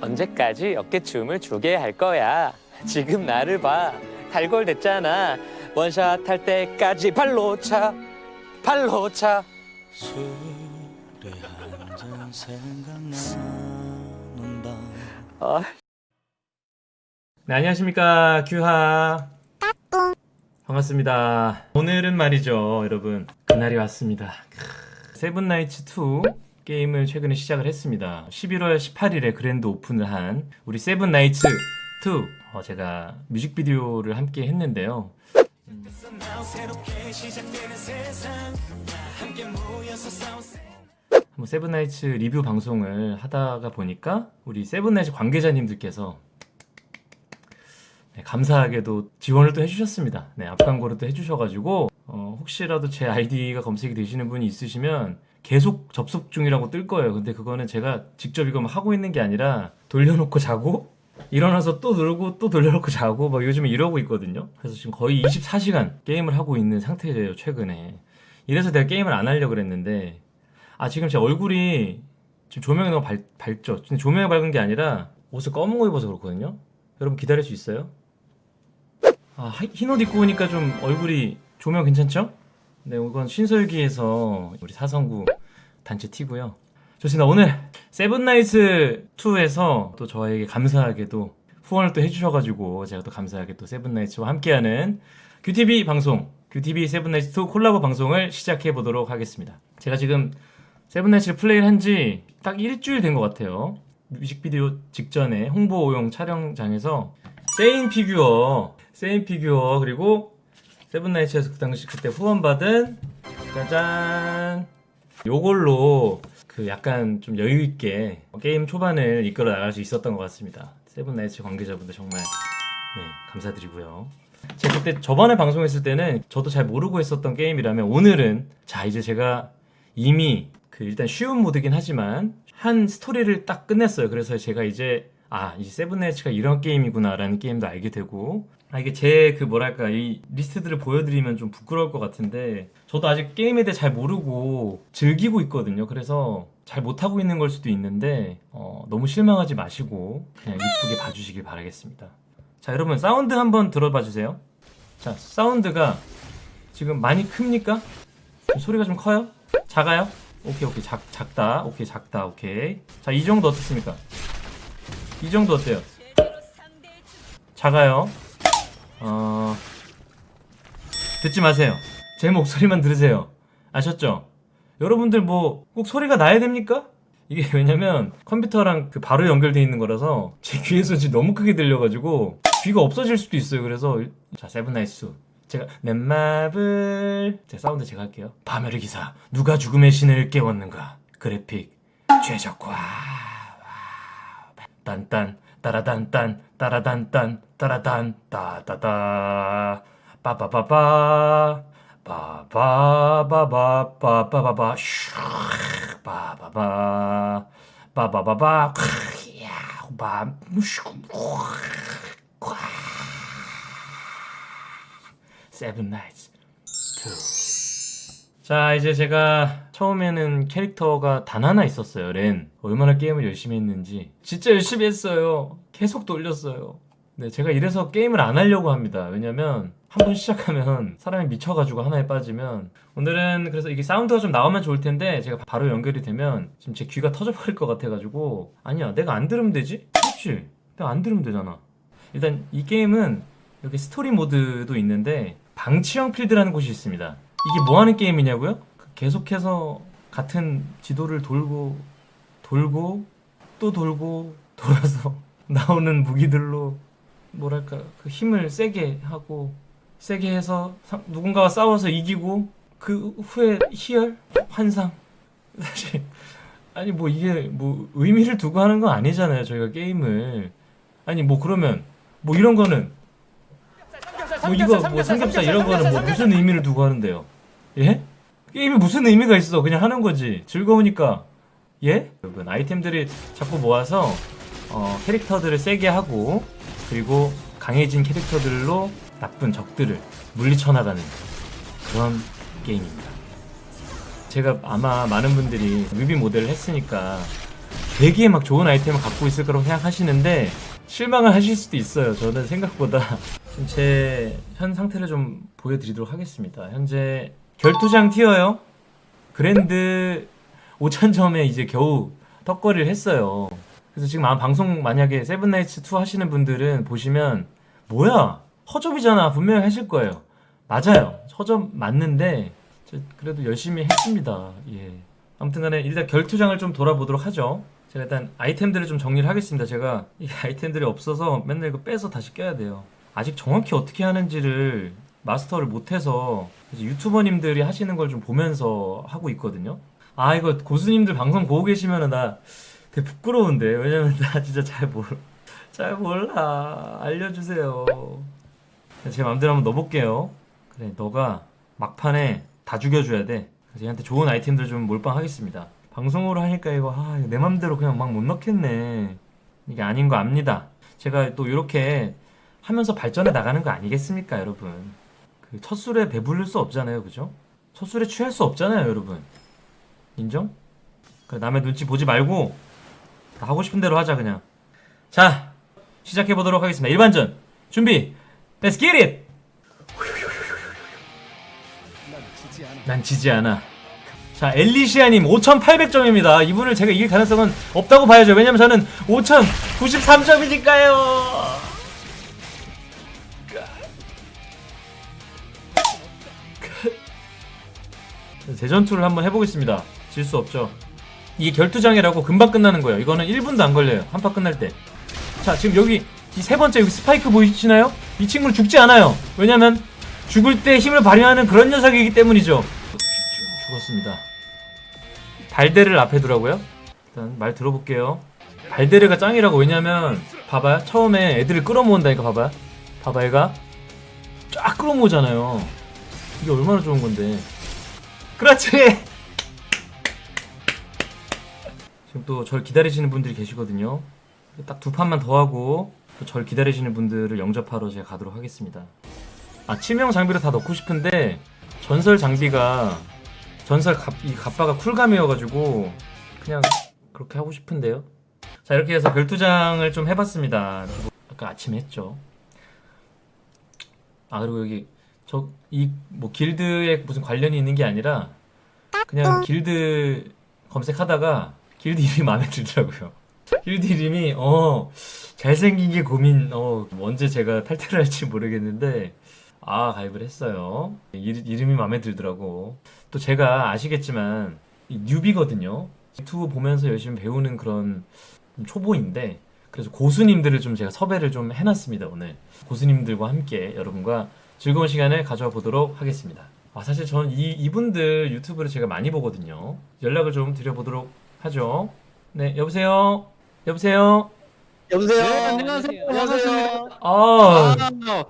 언제까지 어깨춤을 추게 할 거야? 지금 나를 봐. 탈골 됐잖아. 원샷 할 때까지 발로 차. 발로 차. 술에 한잔 생각나는 밤 어. 네, 안녕하십니까 규하 반갑습니다 오늘은 말이죠 여러분 그날이 왔습니다 크, 세븐나이츠 2 게임을 최근에 시작을 했습니다. 11월 18일에 grand open을 한 우리 세븐 나이츠 2 어, 제가 뮤직비디오를 함께 했는데요. 한번 세븐나이츠 리뷰 방송을 하다가 보니까 우리 세븐나이츠 관계자님들께서 네, 감사하게도 지원을 또 해주셨습니다. 네, 앞광고를 또 해주셔가지고 어, 혹시라도 제 아이디가 검색이 되시는 분이 있으시면 계속 접속 중이라고 뜰 거예요. 근데 그거는 제가 직접 이거 막 하고 있는 게 아니라 돌려놓고 자고 일어나서 또 누르고 또 돌려놓고 자고 막 요즘에 이러고 있거든요. 그래서 지금 거의 24시간 게임을 하고 있는 상태예요. 최근에. 이래서 내가 게임을 안 하려고 그랬는데 아 지금 제 얼굴이 지금 조명이 너무 밝, 밝죠? 조명이 밝은 게 아니라 옷을 검은 거 입어서 그렇거든요? 여러분 기다릴 수 있어요? 아, 흰 옷 입고 오니까 좀 얼굴이 조명 괜찮죠? 네, 이건 신설기에서 우리 사성구 단체 티고요. 좋습니다. 오늘 세븐나이츠 2에서 또 저에게 감사하게도 후원을 또 해주셔가지고 제가 또 감사하게 또 세븐나이츠와 함께하는 QTV 방송, QTV 세븐나이츠 2 콜라보 방송을 시작해 보도록 하겠습니다. 제가 지금 세븐나이츠를 플레이를 한 지 딱 일주일 된 것 같아요. 뮤직비디오 직전에 홍보용 촬영장에서 세인 피규어, 세인 피규어 그리고 세븐나이츠에서 그 당시 그때 후원받은 짜잔 요걸로 그 약간 좀 여유 있게 게임 초반을 이끌어 나갈 수 있었던 것 같습니다. 세븐나이츠 관계자분들 정말 네 감사드리고요. 제가 그때 저번에 방송했을 때는 저도 잘 모르고 했었던 게임이라면 오늘은 자 이제 제가 이미 그 일단 쉬운 모드긴 하지만 한 스토리를 딱 끝냈어요. 그래서 제가 이제 아, 이 세븐나이츠가 이런 게임이구나라는 게임도 알게 되고 아, 이게 제 그 뭐랄까 이 리스트들을 보여드리면 좀 부끄러울 것 같은데 저도 아직 게임에 대해 잘 모르고 즐기고 있거든요. 그래서 잘 못하고 있는 걸 수도 있는데 어, 너무 실망하지 마시고 그냥 이쁘게 봐주시길 바라겠습니다. 자 여러분 사운드 한번 들어봐 주세요. 자 사운드가 지금 많이 큽니까? 좀 소리가 좀 커요? 작아요? 오케이 오케이 작, 작다 오케이 작다 오케이 자 이 정도 어떻습니까? 이 정도 어때요? 작아요? 어... 듣지 마세요. 제 목소리만 들으세요. 아셨죠? 여러분들 뭐 꼭 소리가 나야 됩니까? 이게 왜냐면 컴퓨터랑 그 바로 연결되어 있는 거라서 제 귀에서 지금 너무 크게 들려가지고 귀가 없어질 수도 있어요. 그래서 자 세븐나이츠 제가 넷마블. 제 사운드 제가 할게요. 파멸의 기사. 누가 죽음의 신을 깨웠는가? 그래픽 최적화 딴딴 따라단딴 따라단딴 따라단 따따따 빠빠빠빠 빠바바바 바바바바 슈 빠바바 빠바바바 야 바무슈 세븐 나이츠 2. 자, 이제 제가 처음에는 캐릭터가 단 하나 있었어요. 렌. 얼마나 게임을 열심히 했는지. 진짜 열심히 했어요. 계속 돌렸어요. 네, 제가 이래서 게임을 안 하려고 합니다. 왜냐면 한 번 시작하면 사람이 미쳐가지고 하나에 빠지면 오늘은 그래서 이게 사운드가 좀 나오면 좋을 텐데 제가 바로 연결이 되면 지금 제 귀가 터져버릴 것 같아가지고 아니야 내가 안 들으면 되지? 그렇지 내가 안 들으면 되잖아 일단 이 게임은 여기 스토리 모드도 있는데 방치형 필드라는 곳이 있습니다. 이게 뭐 하는 게임이냐고요? 그 계속해서 같은 지도를 돌고 돌고 또 돌고 돌아서 나오는 무기들로 뭐랄까 그 힘을 세게 하고 세게 해서 사- 누군가와 싸워서 이기고 그 후에 희열 환상 사실 아니 뭐 이게 뭐 의미를 두고 하는 건 아니잖아요 저희가 게임을 아니 뭐 그러면 뭐 이런 거는 뭐 이거 뭐 삼겹살 이런 거는 뭐 무슨 의미를 두고 하는데요? 예? 게임이 무슨 의미가 있어? 그냥 하는 거지. 즐거우니까. 예? 여러분 아이템들이 자꾸 모아서 어, 캐릭터들을 세게 하고 그리고 강해진 캐릭터들로 나쁜 적들을 물리쳐 나가는 그런 게임입니다. 제가 아마 많은 분들이 뮤비 모델을 했으니까 되게 막 좋은 아이템을 갖고 있을 거라고 생각하시는데 실망을 하실 수도 있어요. 저는 생각보다 제 현 상태를 좀 보여드리도록 하겠습니다. 현재 결투장 티어요. 그랜드 5천점에 이제 겨우 턱걸이를 했어요. 그래서 지금 아마 방송 만약에 세븐나이츠 2 하시는 분들은 보시면 뭐야 허접이잖아 분명히 하실 거예요. 맞아요. 허접 맞는데 저 그래도 열심히 했습니다. 예. 아무튼간에 일단 결투장을 좀 돌아보도록 하죠. 제가 일단 아이템들을 좀 정리를 하겠습니다. 제가 이 아이템들이 없어서 맨날 이거 빼서 다시 껴야 돼요. 아직 정확히 어떻게 하는지를 마스터를 못해서 유튜버님들이 하시는 걸 좀 보면서 하고 있거든요. 아 이거 고수님들 방송 보고 계시면은 나 되게 부끄러운데 왜냐면 나 진짜 잘 몰, 잘 몰라 알려주세요. 제 마음대로 한번 넣어볼게요. 그래 너가 막판에 다 죽여줘야 돼. 얘한테 좋은 아이템들 좀 몰빵하겠습니다. 방송으로 하니까 이거 아, 내 맘대로 그냥 막 못 넣겠네. 이게 아닌 거 압니다. 제가 또 이렇게 하면서 발전해 나가는 거 아니겠습니까, 여러분? 그첫 술에 배부를 수 없잖아요, 그죠? 첫 술에 취할 수 없잖아요, 여러분. 인정? 그 남의 눈치 보지 말고 다 하고 싶은 대로 하자 그냥. 자, 시작해 보도록 하겠습니다. 일반전 준비. Let's get it. 난 지지 않아. 자, 엘리시아님 5,800점입니다. 이분을 제가 이길 가능성은 없다고 봐야죠. 왜냐면 저는 5,093점이니까요. 대전투를 한번 해보겠습니다. 질 수 없죠. 이게 결투장이라고 금방 끝나는 거예요. 이거는 1분도 안 걸려요. 한 판 끝날 때. 자, 지금 여기 이 세 번째 여기 스파이크 보이시나요? 이 친구는 죽지 않아요. 왜냐면 죽을 때 힘을 발휘하는 그런 녀석이기 때문이죠. 죽- 죽었습니다. 발데를 앞에 두라고요? 일단 말 들어볼게요. 발데르가 짱이라고 왜냐면 봐봐요. 처음에 애들을 끌어모은다니까 봐봐요. 봐봐 얘가 쫙 끌어모으잖아요. 이게 얼마나 좋은 건데. 그렇지. 지금 또 절 기다리시는 분들이 계시거든요. 딱 두 판만 더 하고 또 절 기다리시는 분들을 영접하러 제가 가도록 하겠습니다. 아 치명 장비를 다 넣고 싶은데 전설 장비가 전설 갑, 이 갑바가 쿨감이어가지고 그냥 그렇게 하고 싶은데요. 자 이렇게 해서 결투장을 좀 해봤습니다. 아까 아침에 했죠. 아 그리고 여기 저 이 뭐 길드에 무슨 관련이 있는 게 아니라 그냥 길드 검색하다가 길드 이름이 마음에 들더라고요. 길드 이름이 어 잘생긴 게 고민 어 언제 제가 탈퇴를 할지 모르겠는데 아 가입을 했어요. 이, 이름이 마음에 들더라고. 또 제가 아시겠지만 이 뉴비거든요. 유튜브 보면서 열심히 배우는 그런 초보인데 그래서 고수님들을 좀 제가 섭외를 좀 해놨습니다 오늘 고수님들과 함께 여러분과 즐거운 시간을 가져와 보도록 하겠습니다. 아, 사실 저는 이, 이분들 유튜브를 제가 많이 보거든요. 연락을 좀 드려보도록 하죠. 네, 여보세요? 여보세요? 여보세요. 네, 안녕하세요. 안녕하세요. 아, 아,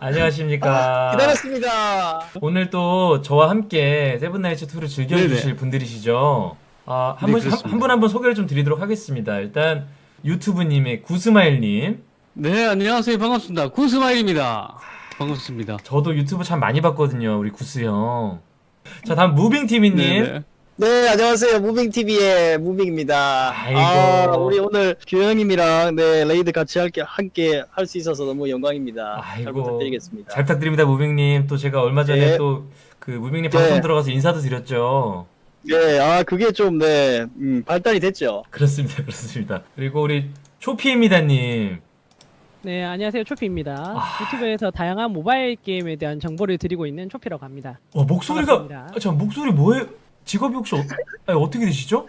안녕하십니까. 기다렸습니다. 오늘 또 저와 함께 세븐나이츠 2를 즐겨주실 네네. 분들이시죠. 아, 한 네, 분, 그렇습니다. 한분 한 분 소개를 좀 드리도록 하겠습니다. 일단 유튜브님의 구스마일님. 네, 안녕하세요. 반갑습니다. 구스마일입니다. 반갑습니다. 저도 유튜브 참 많이 봤거든요. 우리 구스 형. 자, 다음 무빙TV님. 네네. 네, 안녕하세요. 무빙TV의 무빙입니다. 아이고. 아, 우리 오늘 규영님이랑 네, raid 같이 할게, 함께 할 수 있어서 너무 영광입니다. 잘 아이고. 부탁드리겠습니다. 잘 부탁드립니다, 무빙님. 또 제가 얼마 전에 네. 또그 무빙님 네. 방송 들어가서 인사도 드렸죠. 네, 아, 그게 좀, 네, 음, 발달이 됐죠. 그렇습니다, 그렇습니다. 그리고 우리 초피입니다님. 네, 안녕하세요. 초피입니다. 아. 유튜브에서 다양한 모바일 게임에 대한 정보를 드리고 있는 초피라고 합니다. 와 목소리가 반갑습니다. 아, 참 목소리 뭐예요? 직업이 혹시 어, 아니, 어떻게 되시죠?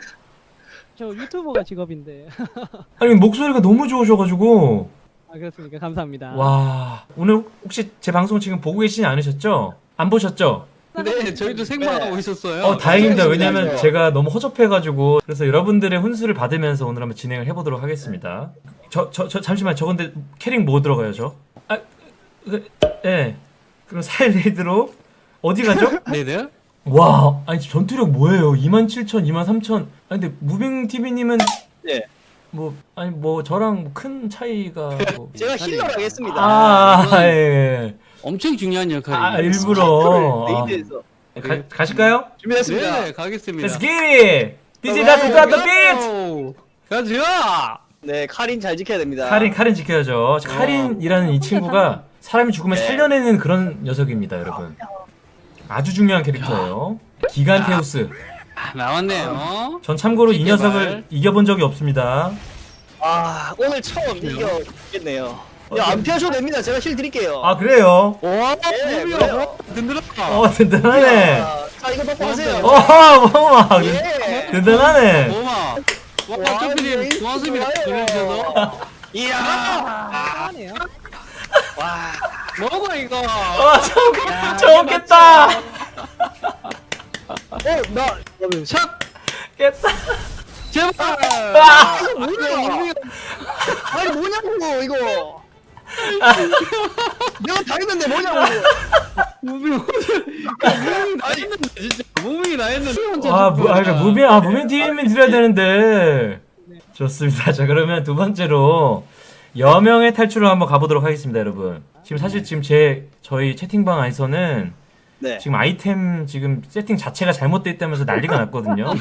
저 유튜버가 직업인데. 아니 목소리가 너무 좋으셔 가지고 아, 그렇습니까? 감사합니다. 와 오늘 혹시 제 방송 지금 보고 계시지 않으셨죠? 안 보셨죠? 네, 저희도 생방하고 네. 있었어요. 어 다행입니다. 네, 왜냐면 네. 제가 너무 허접해가지고 그래서 여러분들의 훈수를 받으면서 오늘 한번 진행을 해보도록 하겠습니다. 저 저 저 잠시만 저 근데 캐릭 뭐 들어가요 저? 아, 그, 예. 그럼 4인 raid로 어디 가죠? 네네. 와, 아니 전투력 뭐예요? 27,000, 23,000. 아니 근데 무빙 TV님은 네. 뭐 아니 뭐 저랑 뭐큰 차이가 뭐... 제가 healer를 하겠습니다. 아, 예. 엄청 중요한 역할이에요. 아, 일부러. 스파이크를 raid에서 가, 가실까요? 준비했습니다. 네, 가겠습니다. Let's get it! DJ 나도 나도 비트. 가자. 네, 카린 잘 지켜야 됩니다. 카린 카린 지켜야죠. 카린이라는 이 친구가 사람이 죽으면 네. 살려내는 그런 녀석입니다, 여러분. 아주 중요한 캐릭터예요. 기간 테우스. 아, 나왔네요. 전 참고로 이. 녀석을 이겨본 적이 없습니다. 아, 오늘 처음 이기겠네요. 야, 안 피하셔도 됩니다. 제가 힐 드릴게요. 아 그래요? 와, 네. 그래요. 든든하다. 어 든든하네. 자, 자, 이거 먹고 하세요. 어허 뭐마 예. 든든하네. 고마. 와, 짱필님 도화습이 걸려주셔서. 이야. 아, 와. 뭐고, 이거. 와, 좋겠다. 좋겠다. 어, 나, 샷! 깼다. 제발! 아, 아 뭐야, 이거. 아니, 뭐냐고, 이거. 내가 다 했는데 뭐냐고. 무빙 무빙 나 했는데 진짜 무빙이 나 했는데 아, 무, 아, 그러니까. 무빙, 아, 무빙티비 드려야 되는데. 좋습니다. 자, 그러면 두 번째로 여명의 탈출을 한번 가보도록 하겠습니다, 여러분. 지금 사실 지금 제, 저희 채팅방 안에서는 네. 지금 아이템 지금 세팅 자체가 잘못돼 있다면서 난리가 났거든요.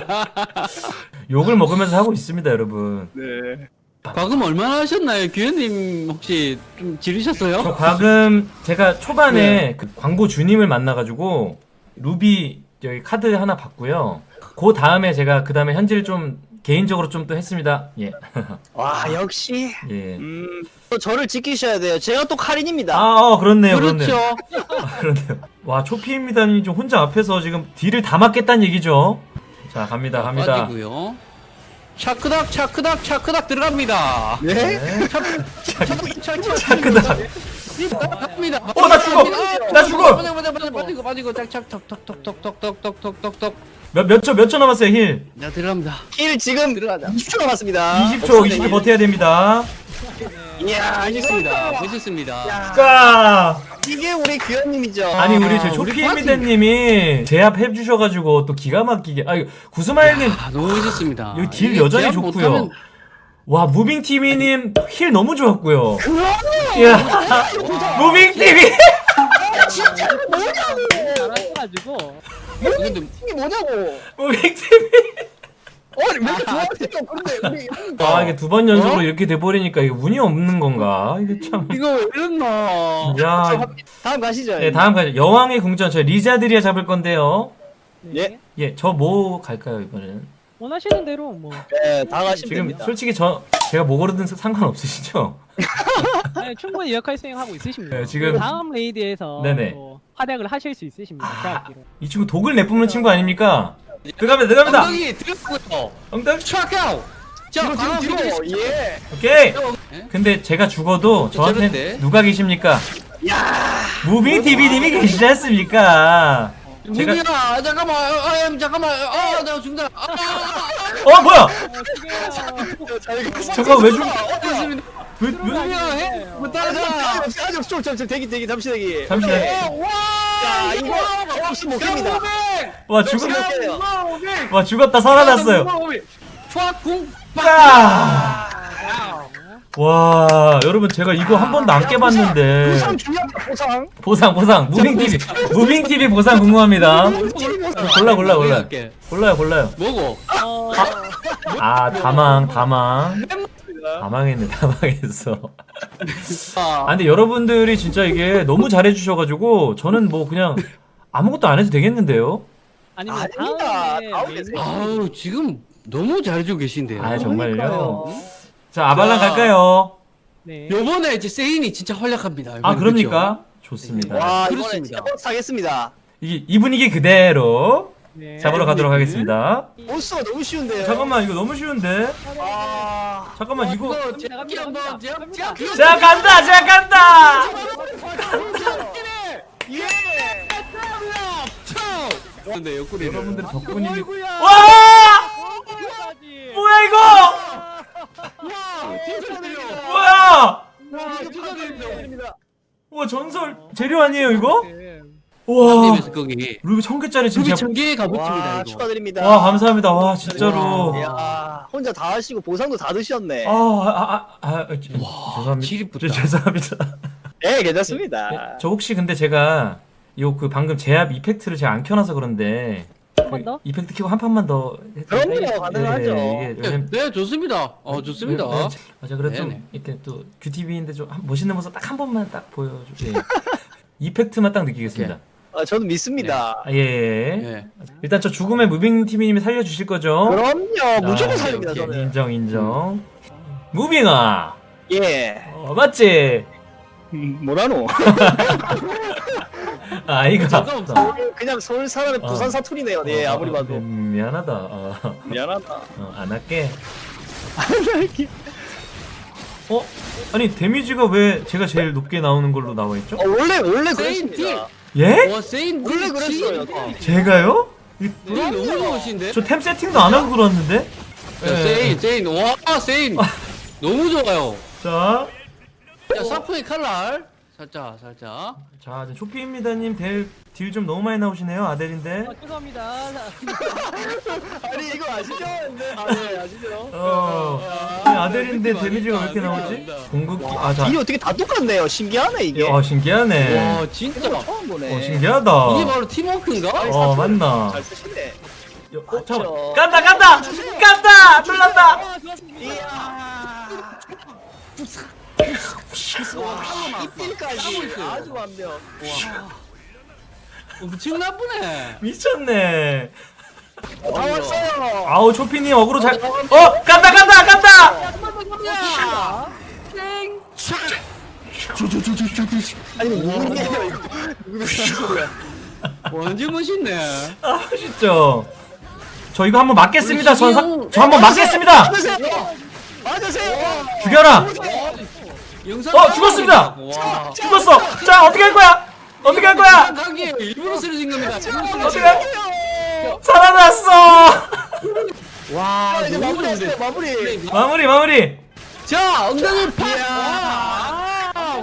욕을 먹으면서 하고 있습니다, 여러분. 네. 과금 얼마나 하셨나요? 규현님 혹시 좀 지르셨어요? 저 과금 제가 초반에 그 광고 주님을 만나가지고 루비 여기 카드 하나 받고요. 그 다음에 제가 그 다음에 현질 좀 개인적으로 좀 또 했습니다. 예. 와 역시. 예. 음. 또 저를 지키셔야 돼요. 제가 또 카린입니다. 아, 어, 그렇네요. 그렇죠. 아, 그렇네요. 와, 초피입니다님이 좀 혼자 앞에서 지금 deal을 다 맞겠다는 얘기죠. 자, 갑니다, 갑니다. 빠지고요. 차크닥 차크닥 차크닥 들어갑니다. 네. 네. 차크닥. 갑니다. 어, 나 죽어! 나 죽어! 빠지고 빠지고 빠지고 빠지고 짝짝 톡톡톡톡톡톡톡톡톡. 몇, 몇 초, 몇 초 남았어요, heal? 자 들어갑니다. heal 지금 들어가자. 20초 남았습니다. 20초, 20초 버텨야 됩니다. 이야 멋있습니다. 야, 까! 이게 우리 규현님이죠. 아니, 우리 저 초피입니다님이 제압해 주셔가지고 또 기가 막히게. 아, 구스마일님, 아, 너무 멋있습니다. 여기 deal 여전히 좋고요. 못하면 와, 무빙티비님 heal 너무 좋았고요. 이야, 무빙티비! 진짜 뭐냐고. 잘하셔가지고 근데 이게 뭐냐고. 무빙티비! 아니 왜 이렇게 좋아하세요? 그런데 우리 아, 이게 두 번 연속으로 이렇게 돼버리니까 이게 운이 없는 건가? 이게 참. 이거 왜 이랬나? 야, 다음 가시죠. 네, 다음 가죠. 여왕의 궁전, 저 리자드리아 잡을 건데요. 네. 예. 예, 저 뭐 갈까요, 이번에는? 원하시는 대로 뭐 네, 다 가시면 지금 됩니다. 솔직히 저, 제가 뭐 고르든 상관없으시죠? 네, 충분히 역할 수행하고 있으십니다. 네, 지금- 다음 raid에서 네네. 또 활약을 하실 수 있으십니다. 제압기로. 이 친구 독을 내뿜는 친구 아닙니까? 들어갑니다, 들어갑니다! 엉덩이 들어가고요. 엉덩이! 트라카우. 자, 뒤로 뒤로. 예. 오케이! 예? 근데 제가 죽어도 저한테 저런데? 누가 계십니까? 야. 무빙 TV님이 계시지 않습니까? 제가- 민우야 잠깐만 아 잠깐만 아나 죽는다 아, 어 뭐야? 잠깐 왜 죽? 왜 왜? 민우야 해 못하자 아직 좀 잠시 대기 대기 잠시 대기. 잠시 야 이거 없으면 못 깹니다. 와 죽었 와 죽었다 살아났어요. 초궁 빡! 와 여러분 제가 이거 한 번도 안 깨봤는데 보상 중요합니다. 보상. 보상 보상 무빙 TV 무빙 TV 보상 궁금합니다. 골라 골라 골라 골라요 골라요. 뭐고? 어, 아 다망 다망 다망했네 다망했어. 아 근데 여러분들이 진짜 이게 너무 잘해주셔가지고 저는 뭐 그냥 아무것도 안 해도 되겠는데요? 아니면 아닙니다. 다음에 메인 아우, 지금 너무 잘해주고 계신데요. 아 정말요? 자 아발랑 자. 갈까요? 네. 요번에 이제 세인이 진짜 활약합니다. 아 그럽니까? 좋습니다. 와, 이번에 그렇습니다. 제법 사겠습니다. 이, 이 분위기 그대로 네. 잡으러 가도록 하겠습니다. 보스가 너무 쉬운데요. 잠깐만 이거 너무 쉬운데? 아. 잠깐만 이거 그렇죠. 이거. 자 간다 자 간다 예. 근데 옆구리 여러분들 덕분입니다 어이구야. 와 어디까지? 뭐야 이거 뭐야 와 전설 재료 아니에요 이거? 네. 와. 루비 천 개짜리 지금 전개 와, 값어치입니다 이거. 축하드립니다. 와 감사합니다 와 진짜로 야, 혼자 다 하시고 보상도 다 드셨네. 아 아 아아 아, 아, 죄송합니다 지립부터. 저, 죄송합니다 네, 괜찮습니다. 네, 저 혹시 근데 제가 요 그 방금 제압 이펙트를 제가 안 켜놔서 그런데 번 더? 이펙트 키고 한 판만 더 해도 그럼요, 예, 가능하죠. 이게 네, 왜냐면 네, 좋습니다. 어, 좋습니다. 네, 네, 아, 자, 그래도 좀 네네. 이렇게 또 QTV인데 좀 한- 멋있는 모습 딱 한 번만 딱 보여주세요. 이펙트만 딱 느끼겠습니다. 아, 저는 믿습니다. 아, 예, 예. 네. 일단 저 죽음의 무빙 TV님이 살려주실 거죠? 그럼요, 무조건 아, 살립니다, 오케이. 저는. 인정, 인정. 무빙아, 예. 어, 맞지? 음, 뭐라노? 아, 이거. 잠깐만. 그냥 서울 사람의 어. 부산 사투리네요. 예, 어, 아무리 어, 봐도. 음, 미안하다. 어, 미안하다. 어, 안 할게. 어? 아니 데미지가 왜 제가 제일 높게 나오는 걸로 나와 있죠? 어, 원래 원래 세인 그랬습니다. 예? 와, 세인 원래. 그랬어요. 제가요? 이- 너무 좋으신데? 저 템 세팅도 안 하고 그러는데? 야, 세인, 세인. 와, 세인. 너무 좋아요. 자, 자, 사프의 칼날. 살짝, 살짝. 자, 이제 쇼피입니다님 딜 좀 너무 많이 나오시네요 아델인데. 아, 죄송합니다. 아니 이거 아시죠? 네, 아, 네, 아시죠? 어, 아니, 아델인데 데미지가 왜 이렇게 나오지? 공급기, 아, 자, 이 어떻게 다 똑같네요. 신기하네 이게. 어 신기하네. 와, 진짜. 처음 보네. 어 신기하다. 이게 바로 팀워크인가? 어 맞나? 잘 쓰시네. 어, 잠깐. 간다, 간다, 간다, 놀란다. 이필까지 아주 완벽. 엄청 나쁘네. 미쳤네. 다 왔어요. 아우 초피님 어그로 잘. 어 간다, 간다, 간다. 아니 누구예요 이거? 누구 소리야? 완전 멋있네. 아 진짜. 저 이거 한번 맞겠습니다. 저, 저 한번 맞겠습니다. 맞으세요. 맞으세요. 죽여라. 어, 죽었습니다. 와. 죽었어. 자 어떻게 할 거야? 어떻게 할 거야? 일부러 쓰러진 겁니다. 어떻게? 살아났어. 와, 자, 이제 너무 마무리하세요. 좋은데. 마무리. 마무리 마무리. 자, 엉덩이 팍!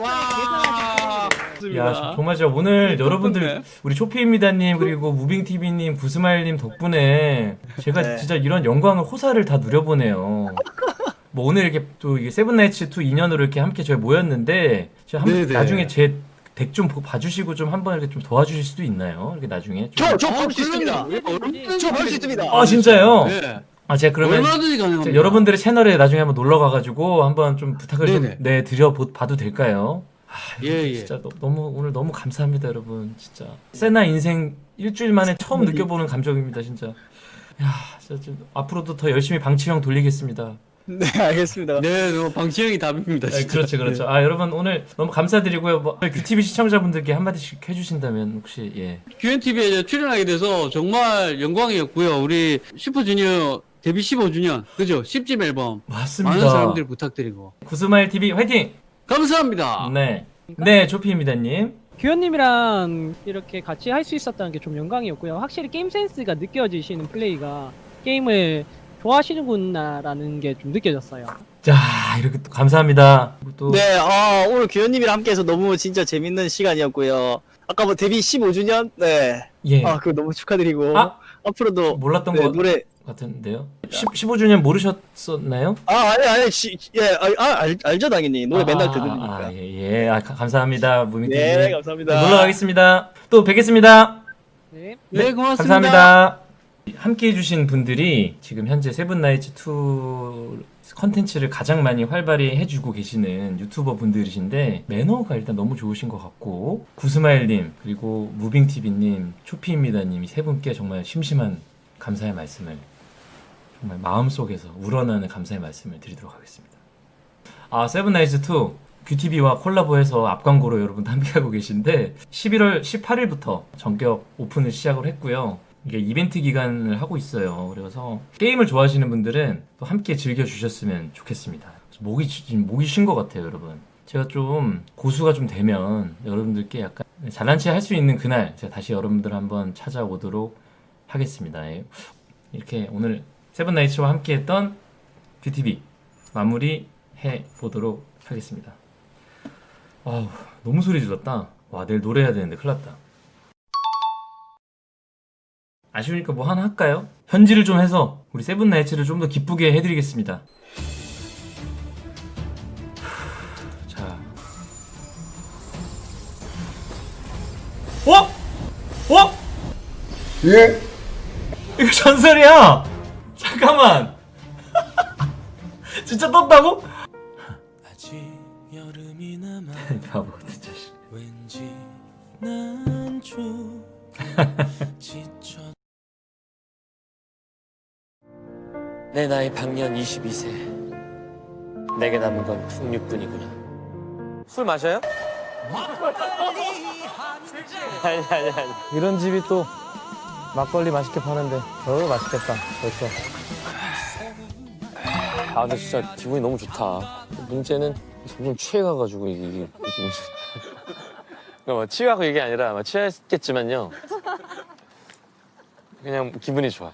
와! 야 정말 저 오늘 여러분들 덕분에. 우리 초피입니다님 그리고 무빙TV님 구스마일님 덕분에 제가 네. 진짜 이런 영광을 호사를 다 누려보네요. 뭐 오늘 이렇게 또 이게 세븐나이츠 2 인연으로 이렇게 함께 저희 모였는데 제가 한. 나중에 제 덱좀 봐주시고 좀 한번 이렇게 좀 도와주실 수도 있나요? 이렇게 나중에 좀. 저, 저 아, 볼수 있습니다. 그럼요. 저볼수 있습니다. 아 진짜요? 네. 아 제가 그러면 얼마든지 가능합니다. 제 여러분들의 채널에 나중에 한번 놀러 가가지고 한번 좀 부탁을 좀. 네, 드려 보- 봐도 될까요? 아, 예, 예. 진짜 너, 너무 오늘 너무 감사합니다 여러분 진짜 세나 인생 일주일 만에 처음 느껴보는 감정입니다 진짜 야 진짜 좀 앞으로도 더 열심히 방치형 돌리겠습니다 네, 알겠습니다. 네, 너 방치형이 답입니다. 네. 그렇죠 그렇죠 아 여러분 오늘 너무 감사드리고요 뭐 QTV 시청자분들께 한마디씩 해주신다면 혹시 예 QNTV에 출연하게 돼서 정말 영광이었고요. 우리 슈퍼주니어 데뷔 15주년, 그죠? 10집 앨범. 맞습니다 많은 사람들 부탁드리고. 구스마일 TV 화이팅 감사합니다. 네 네 조피입니다님 규현님이랑 이렇게 같이 할 수 있었다는 게 좀 영광이었고요. 확실히 게임 센스가 느껴지시는 플레이가 게임을 좋아하시는구나라는 게 좀 느껴졌어요. 자 이렇게 또 감사합니다 또 네, 아, 오늘 규현님이랑 함께해서 너무 진짜 재밌는 시간이었고요. 아까 뭐 데뷔 15주년, 네, 예. 아, 그거 너무 축하드리고 아, 앞으로도 몰랐던 네, 거 노래, 같은데요 10, 15주년 모르셨었나요? 아, 아니, 아니, 시, 예, 아, 아, 알, 알죠 당연히 노래 맨날 들으니까. 아, 예, 예. 아, 가- 감사합니다. 무빙TV. 네, 감사합니다. 놀러 가겠습니다. 또 뵙겠습니다. 네. 네, 고맙습니다. 감사합니다. 함께 해주신 분들이 지금 현재 세븐나이츠 2 컨텐츠를 가장 많이 활발히 해주고 계시는 유튜버 분들이신데 매너가 일단 너무 좋으신 것 같고 구스마일님 그리고 무빙TV님 초피입니다님 이세 분께 정말 심심한 감사의 말씀을 정말 마음속에서 우러나는 감사의 말씀을 드리도록 하겠습니다. 아 세븐나이츠 2 QTV와 콜라보해서 앞광고로 여러분 함께하고 계신데 11월 18일부터 전격 오픈을 시작을 했고요. 이게 이벤트 기간을 하고 있어요. 그래서 게임을 좋아하시는 분들은 또 함께 즐겨 주셨으면 좋겠습니다. 목이 지금 목이 쉰 것 같아요, 여러분. 제가 좀 고수가 좀 되면 여러분들께 약간 잘난 체할 수 있는 그날 제가 다시 여러분들 한번 찾아오도록 하겠습니다. 예. 이렇게 오늘 세븐나이츠와 함께 했던 QTV 마무리 해 보도록 하겠습니다. 아우 너무 소리 질렀다. 와 내일 노래해야 되는데 큰일 났다. 아쉬우니까 뭐 하나 할까요? 현질을 좀 해서 우리 세븐나이츠를 좀 더 기쁘게 해드리겠습니다. 자, 어? 어? 예? 이거 전설이야. 잠깐만. 진짜 떴다고? 바보. 왠 내 나이 방년 22세. 내게 남은 건 풍류뿐이구나. 술 마셔요? 아니 아니 아니. 이런 집이 또 막걸리 맛있게 파는데 어 맛있겠다 벌써 아 근데 진짜 기분이 너무 좋다. 문제는 점점 취해가가지고 이게 이게 이게 그러니까 뭐 취하고 이게 아니라 뭐 취했겠지만요. 그냥 기분이 좋아.